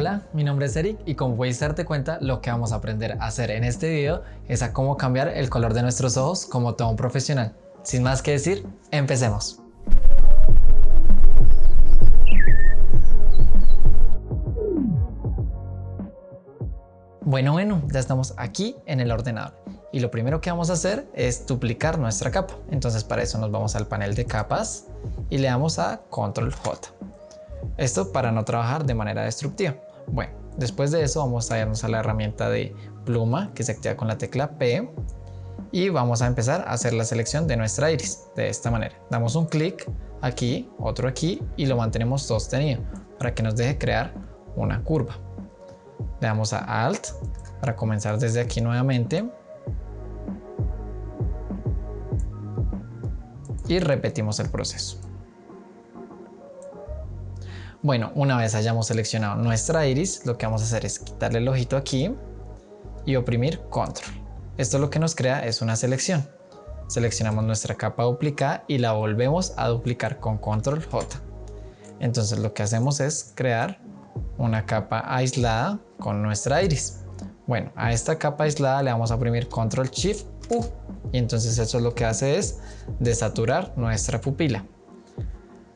Hola, mi nombre es Eric y como puedes darte cuenta, lo que vamos a aprender a hacer en este video es a cómo cambiar el color de nuestros ojos como todo un profesional. Sin más que decir, empecemos. Bueno, bueno, ya estamos aquí en el ordenador y lo primero que vamos a hacer es duplicar nuestra capa. Entonces para eso nos vamos al panel de capas y le damos a Control J. Esto para no trabajar de manera destructiva. Bueno, después de eso vamos a irnos a la herramienta de pluma que se activa con la tecla P y vamos a empezar a hacer la selección de nuestra iris de esta manera. Damos un clic aquí, otro aquí y lo mantenemos sostenido para que nos deje crear una curva. Le damos a Alt para comenzar desde aquí nuevamente y repetimos el proceso. Bueno, una vez hayamos seleccionado nuestra iris, lo que vamos a hacer es quitarle el ojito aquí y oprimir control. Esto lo que nos crea es una selección. Seleccionamos nuestra capa duplicada y la volvemos a duplicar con control J. Entonces lo que hacemos es crear una capa aislada con nuestra iris. Bueno, a esta capa aislada le vamos a oprimir control shift U y entonces eso lo que hace es desaturar nuestra pupila.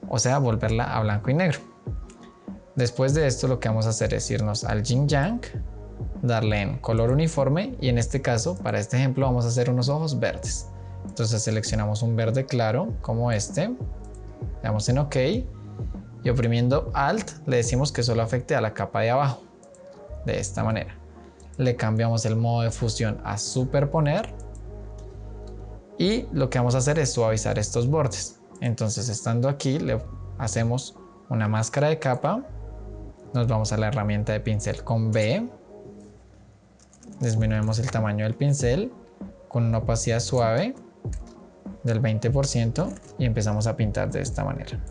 O sea, volverla a blanco y negro. Después de esto lo que vamos a hacer es irnos al Yin Yang, darle en color uniforme y en este caso, para este ejemplo, vamos a hacer unos ojos verdes. Entonces seleccionamos un verde claro como este, le damos en OK y oprimiendo Alt le decimos que solo afecte a la capa de abajo, de esta manera. Le cambiamos el modo de fusión a superponer y lo que vamos a hacer es suavizar estos bordes. Entonces estando aquí le hacemos una máscara de capa nos vamos a la herramienta de pincel con B, disminuimos el tamaño del pincel con una opacidad suave del 20% y empezamos a pintar de esta manera.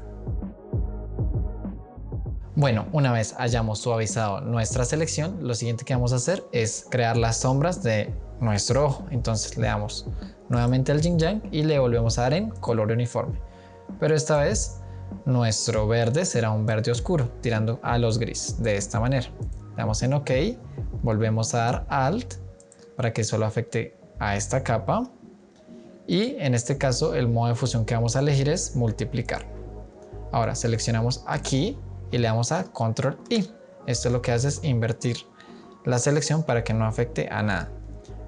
Bueno, una vez hayamos suavizado nuestra selección, lo siguiente que vamos a hacer es crear las sombras de nuestro ojo. Entonces le damos nuevamente al Yin Yang y le volvemos a dar en color uniforme. Pero esta vez nuestro verde será un verde oscuro, tirando a los gris, de esta manera. Damos en OK, volvemos a dar Alt para que solo afecte a esta capa y en este caso el modo de fusión que vamos a elegir es multiplicar. Ahora seleccionamos aquí y le damos a Control I. Esto lo que hace es invertir la selección para que no afecte a nada.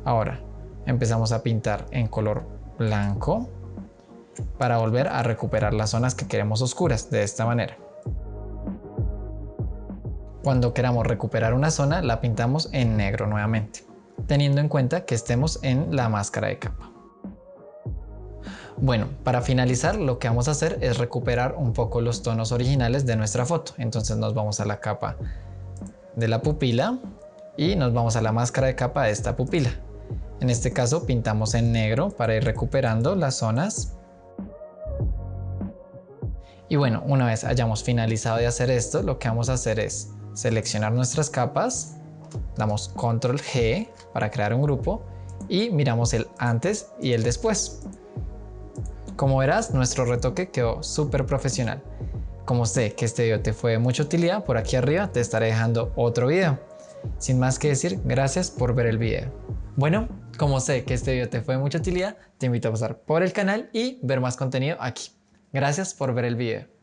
Ahora empezamos a pintar en color blanco para volver a recuperar las zonas que queremos oscuras de esta manera. Cuando queramos recuperar una zona la pintamos en negro nuevamente, teniendo en cuenta que estemos en la máscara de capa. Bueno, para finalizar lo que vamos a hacer es recuperar un poco los tonos originales de nuestra foto. Entonces nos vamos a la capa de la pupila y nos vamos a la máscara de capa de esta pupila. En este caso pintamos en negro para ir recuperando las zonas y bueno, una vez hayamos finalizado de hacer esto, lo que vamos a hacer es seleccionar nuestras capas, damos control G para crear un grupo y miramos el antes y el después. Como verás, nuestro retoque quedó súper profesional. Como sé que este video te fue de mucha utilidad, por aquí arriba te estaré dejando otro video. Sin más que decir, gracias por ver el video. Bueno, como sé que este video te fue de mucha utilidad, te invito a pasar por el canal y ver más contenido aquí. Gracias por ver el video.